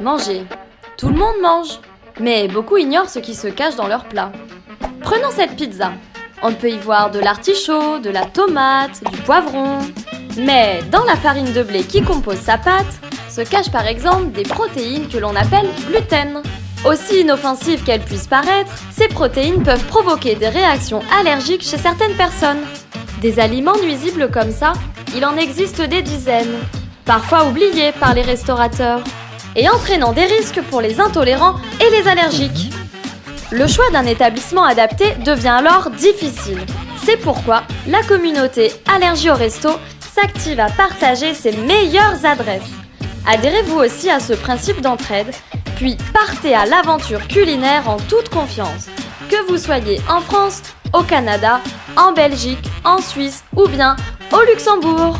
Manger. Tout le monde mange. Mais beaucoup ignorent ce qui se cache dans leur plat. Prenons cette pizza. On peut y voir de l'artichaut, de la tomate, du poivron. Mais dans la farine de blé qui compose sa pâte, se cachent par exemple des protéines que l'on appelle gluten. Aussi inoffensives qu'elles puissent paraître, ces protéines peuvent provoquer des réactions allergiques chez certaines personnes. Des aliments nuisibles comme ça, il en existe des dizaines, parfois oubliés par les restaurateurs, et entraînant des risques pour les intolérants et les allergiques. Le choix d'un établissement adapté devient alors difficile. C'est pourquoi la communauté Allergie au Resto s'active à partager ses meilleures adresses. Adhérez-vous aussi à ce principe d'entraide, puis partez à l'aventure culinaire en toute confiance. Que vous soyez en France, au Canada, en Belgique, en Suisse ou bien au Luxembourg.